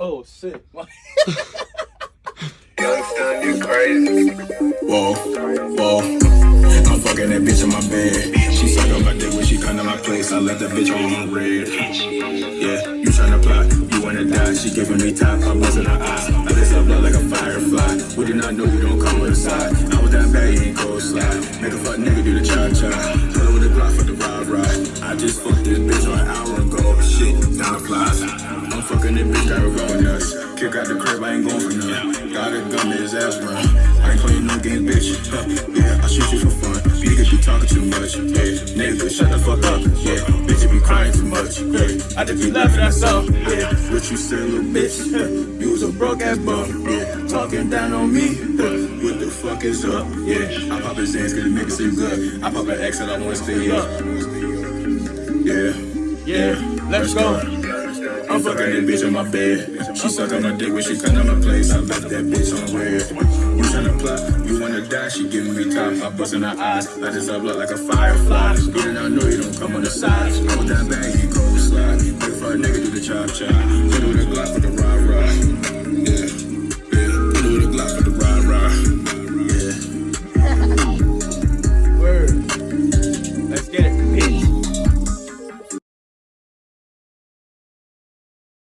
Oh shit. Youngster, you crazy. Whoa, whoa. I'm fucking that bitch in my bed. She suck on my dick when she come to my place. I left that bitch on red. Yeah, you tryna plot, you wanna die. She giving me top, I'm buzzing her eyes. I just up like a firefly. We did not know you don't come with a side. I was that bad, you ain't cold slide. Make a fuck nigga do the cha cha. Pull with the Glock for the ride ride. I just fucked this bitch on an hour ago. Shit, down the flies. I'm fucking this bitch, got his ass run. I ain't playing no games, bitch. Huh, yeah, I shoot you for fun. Niggas be talking too much. Yeah, niggas shut the fuck up. Yeah, bitch, you be crying too much. Yeah, I just be laughing at something. Yeah, what you say, little bitch? Huh, you was a broke ass bum. Yeah, talking down on me. Huh, what the fuck is up? Yeah, I pop his ass cause it make it seem good. I pop an X and I wanna stay up. Yeah, Yeah, let's go. Fucking that bitch in my bed. She suck on my dick when she come to my place. I left that bitch on red. You tryna plot, you wanna die, she giving me top. I bust in her eyes, I just up like a firefly. Good and I know you don't come on the side. Was that bag, you go slide. Wait a nigga do the chop chop.